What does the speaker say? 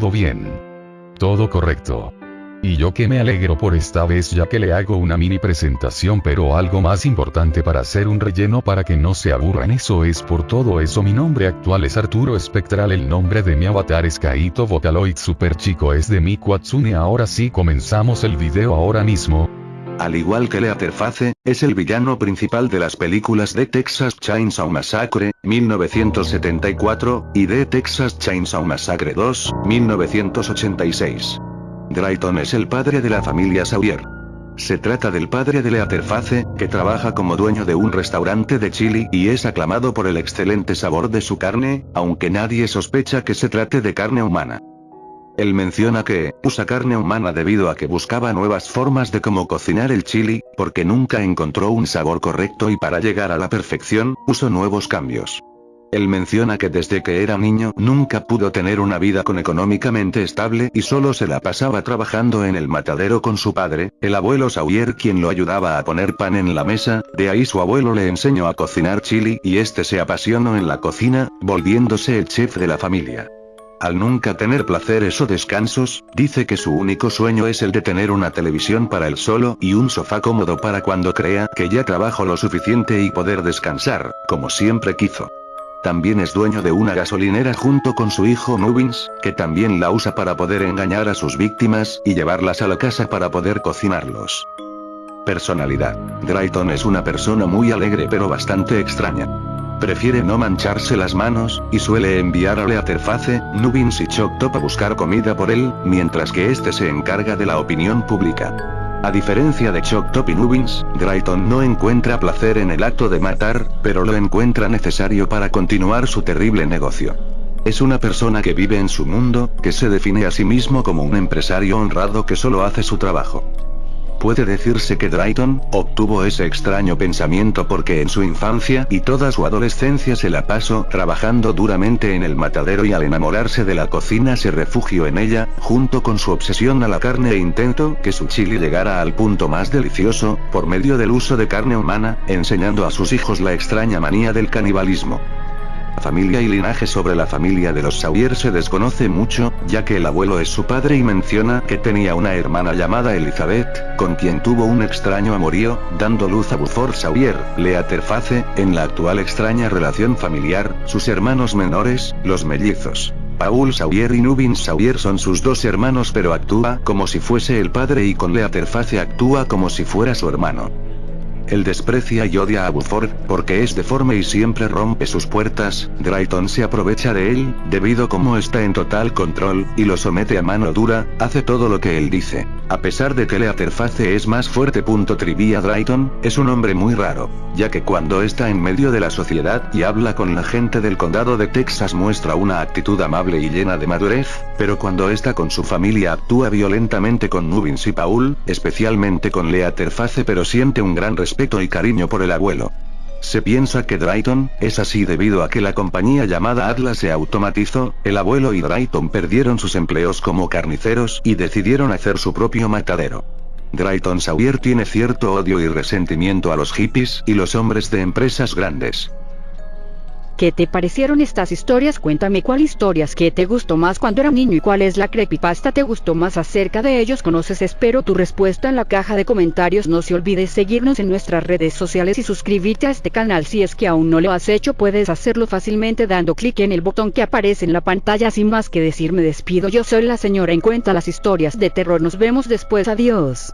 todo bien. Todo correcto. Y yo que me alegro por esta vez ya que le hago una mini presentación pero algo más importante para hacer un relleno para que no se aburran eso es por todo eso mi nombre actual es Arturo Espectral el nombre de mi avatar es Kaito Vocaloid Super Chico es de mi Quatsune ahora sí comenzamos el video ahora mismo, al igual que Leatherface, es el villano principal de las películas de Texas Chainsaw Massacre, 1974, y de Texas Chainsaw Massacre 2, 1986. Drayton es el padre de la familia Sawyer. Se trata del padre de Leatherface, que trabaja como dueño de un restaurante de chili y es aclamado por el excelente sabor de su carne, aunque nadie sospecha que se trate de carne humana. Él menciona que, usa carne humana debido a que buscaba nuevas formas de cómo cocinar el chili, porque nunca encontró un sabor correcto y para llegar a la perfección, usó nuevos cambios. Él menciona que desde que era niño nunca pudo tener una vida con económicamente estable y solo se la pasaba trabajando en el matadero con su padre, el abuelo Sawyer quien lo ayudaba a poner pan en la mesa, de ahí su abuelo le enseñó a cocinar chili y este se apasionó en la cocina, volviéndose el chef de la familia. Al nunca tener placeres o descansos, dice que su único sueño es el de tener una televisión para él solo y un sofá cómodo para cuando crea que ya trabajo lo suficiente y poder descansar, como siempre quiso. También es dueño de una gasolinera junto con su hijo Nubins, que también la usa para poder engañar a sus víctimas y llevarlas a la casa para poder cocinarlos. Personalidad. Drayton es una persona muy alegre pero bastante extraña. Prefiere no mancharse las manos, y suele enviar a Leatherface, Nubins y Choctop a buscar comida por él, mientras que este se encarga de la opinión pública. A diferencia de Choctop y Nubins, Drayton no encuentra placer en el acto de matar, pero lo encuentra necesario para continuar su terrible negocio. Es una persona que vive en su mundo, que se define a sí mismo como un empresario honrado que solo hace su trabajo. Puede decirse que Drayton, obtuvo ese extraño pensamiento porque en su infancia y toda su adolescencia se la pasó trabajando duramente en el matadero y al enamorarse de la cocina se refugió en ella, junto con su obsesión a la carne e intento que su chili llegara al punto más delicioso, por medio del uso de carne humana, enseñando a sus hijos la extraña manía del canibalismo familia y linaje sobre la familia de los Sawyer se desconoce mucho, ya que el abuelo es su padre y menciona que tenía una hermana llamada Elizabeth, con quien tuvo un extraño amorío, dando luz a Buford Sawyer, Leaterface, en la actual extraña relación familiar, sus hermanos menores, los mellizos. Paul Sawyer y Nubin Sawyer son sus dos hermanos pero actúa como si fuese el padre y con Leaterface actúa como si fuera su hermano. Él desprecia y odia a Buford, porque es deforme y siempre rompe sus puertas, Drayton se aprovecha de él, debido como está en total control, y lo somete a mano dura, hace todo lo que él dice. A pesar de que Leatherface es más fuerte. Trivia Drayton, es un hombre muy raro, ya que cuando está en medio de la sociedad y habla con la gente del condado de Texas muestra una actitud amable y llena de madurez, pero cuando está con su familia actúa violentamente con Nubins y Paul, especialmente con Leatherface pero siente un gran respeto y cariño por el abuelo. Se piensa que Drayton, es así debido a que la compañía llamada Atlas se automatizó, el abuelo y Drayton perdieron sus empleos como carniceros y decidieron hacer su propio matadero. Drayton Sawyer tiene cierto odio y resentimiento a los hippies y los hombres de empresas grandes. ¿Qué te parecieron estas historias? Cuéntame cuál historias que te gustó más cuando era niño y cuál es la creepypasta te gustó más acerca de ellos. Conoces, espero tu respuesta en la caja de comentarios. No se olvides seguirnos en nuestras redes sociales y suscribirte a este canal si es que aún no lo has hecho. Puedes hacerlo fácilmente dando clic en el botón que aparece en la pantalla. Sin más que decir, me despido. Yo soy la señora en cuenta las historias de terror. Nos vemos después. Adiós.